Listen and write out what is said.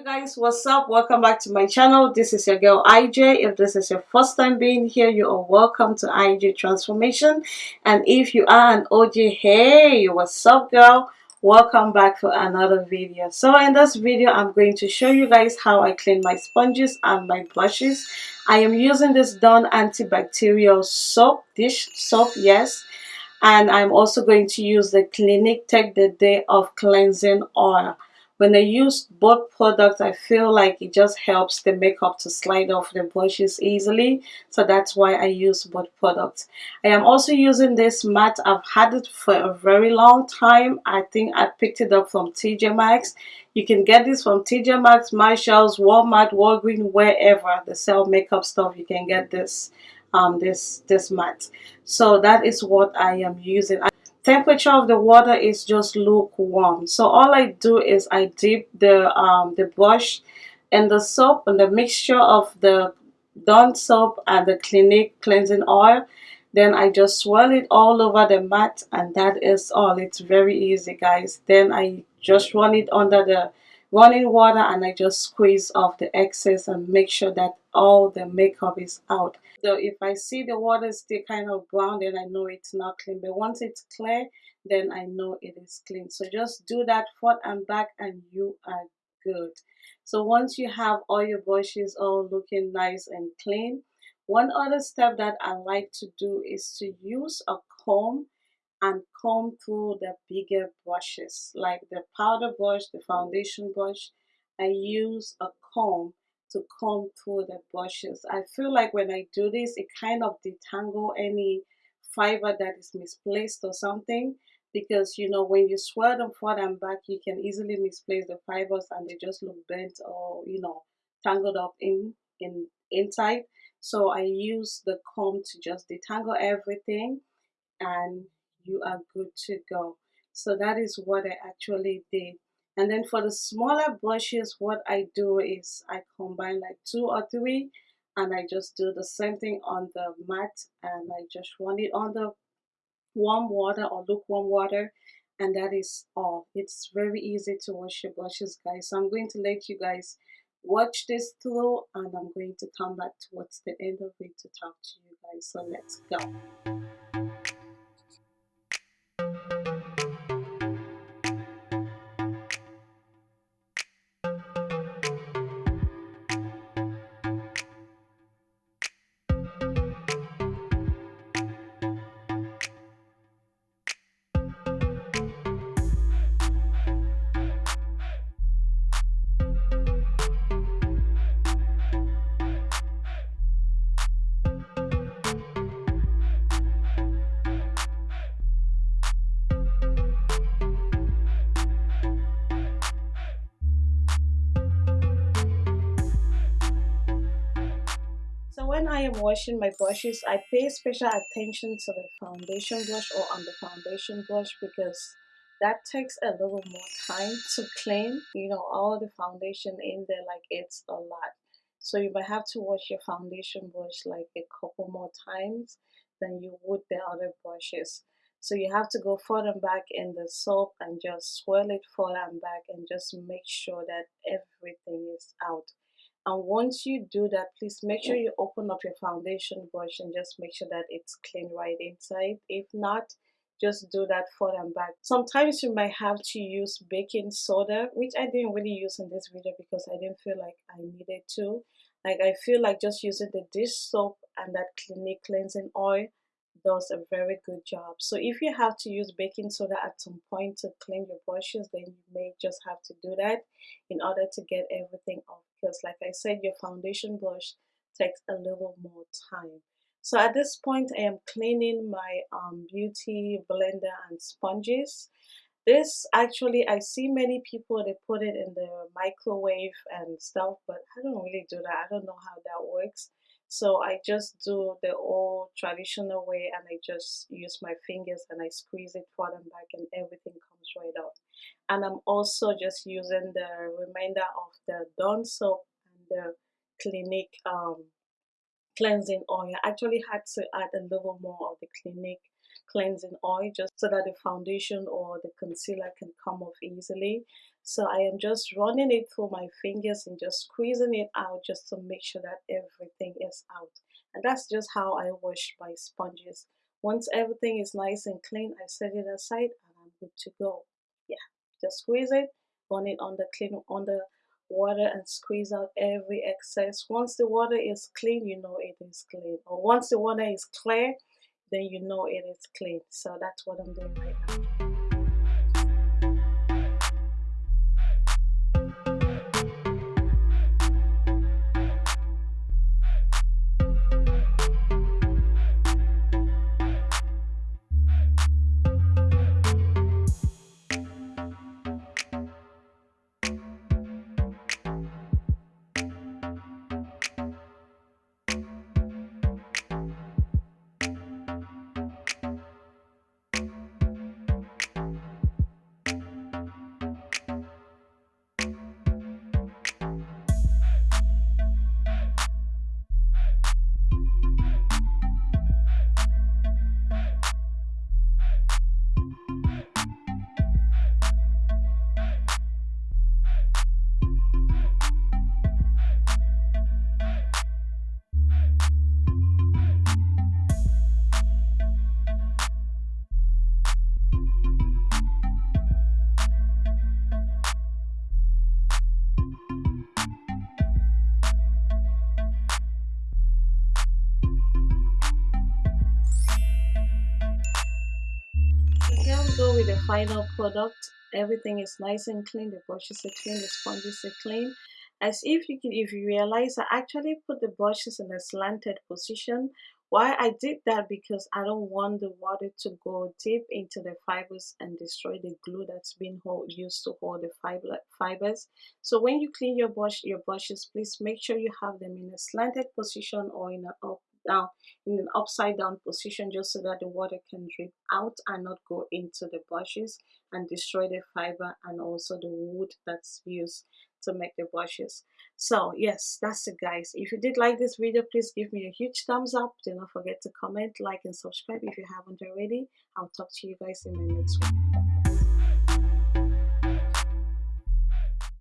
you guys. What's up? Welcome back to my channel. This is your girl ij if this is your first time being here you are welcome to ij transformation. And if you are an og hey what's up girl? Welcome back for another video. So in this video i'm going to show you guys how i clean my sponges and my brushes. I am using this dawn antibacterial soap dish soap yes. And i'm also going to use the clinique take the day off cleansing oil when I use both products I feel like it just helps the makeup to slide off the brushes easily. So that's why I use both products. I am also using this mat. I've had it for a very long time. I think I picked it up from TJ Maxx. You can get this from TJ Maxx, Marshalls, Walmart, Walgreens, wherever. They sell makeup stuff. You can get this um this this mat. So that is what I am using temperature of the water is just lukewarm. So all I do is I dip the um, the brush in the soap and the mixture of the Dawn soap and the Clinique cleansing oil. Then I just swirl it all over the mat and that is all. It's very easy guys. Then I just run it under the running water and I just squeeze off the excess and make sure that all the makeup is out. So if I see the water is still kind of brown then I know it's not clean. But once it's clear then I know it is clean. So just do that front and back and you are good. So once you have all your brushes all looking nice and clean one other step that I like to do is to use a comb and comb through the bigger brushes like the powder brush the foundation brush I use a comb to comb through the brushes. I feel like when I do this, it kind of detangle any fiber that is misplaced or something because you know when you swirl them forward and back you can easily misplace the fibers and they just look bent or you know tangled up in in inside so I use the comb to just detangle everything and you are good to go. So that is what I actually did. And then for the smaller brushes what I do is I combine like two or three and I just do the same thing on the mat and I just run it on the warm water or lukewarm water and that is all. It's very easy to wash your brushes guys. So I'm going to let you guys watch this through and I'm going to come back towards the end of it to talk to you guys. So let's go when I am washing my brushes, I pay special attention to the foundation brush or on the foundation brush because that takes a little more time to clean. You know, all the foundation in there, like it's a lot. So you might have to wash your foundation brush like a couple more times than you would the other brushes. So you have to go forward and back in the soap and just swirl it forward and back and just make sure that everything is out and once you do that please make sure you open up your foundation brush and just make sure that it's clean right inside. If not just do that forward and back. Sometimes you might have to use baking soda which i didn't really use in this video because i didn't feel like i needed to. Like i feel like just using the dish soap and that clinique cleansing oil does a very good job. So if you have to use baking soda at some point to clean your brushes then you may just have to do that in order to get everything off because like I said your foundation brush takes a little more time. So at this point I am cleaning my um, beauty blender and sponges. This actually I see many people they put it in the microwave and stuff but I don't really do that. I don't know how that works. So I just do the old traditional way and I just use my fingers and I squeeze it forward and back and everything. And I'm also just using the remainder of the Dawn soap and the Clinique um, cleansing oil. I actually had to add a little more of the Clinique cleansing oil just so that the foundation or the concealer can come off easily. So I am just running it through my fingers and just squeezing it out just to make sure that everything is out. And that's just how I wash my sponges. Once everything is nice and clean I set it aside and I'm good to go just squeeze it run it on the clean on the water and squeeze out every excess. Once the water is clean you know it is clean. Or once the water is clear then you know it is clean. So that's what I'm doing right now with the final product everything is nice and clean the brushes are clean the sponges are clean. As if you can if you realize I actually put the brushes in a slanted position. Why I did that? Because I don't want the water to go deep into the fibers and destroy the glue that's been hold, used to hold the fiber, fibers. So when you clean your brush your brushes please make sure you have them in a slanted position or in a up down in an upside down position just so that the water can drip out and not go into the brushes and destroy the fiber and also the wood that's used to make the brushes so yes that's it guys. If you did like this video please give me a huge thumbs up. Do not forget to comment like and subscribe if you haven't already. I'll talk to you guys in the next one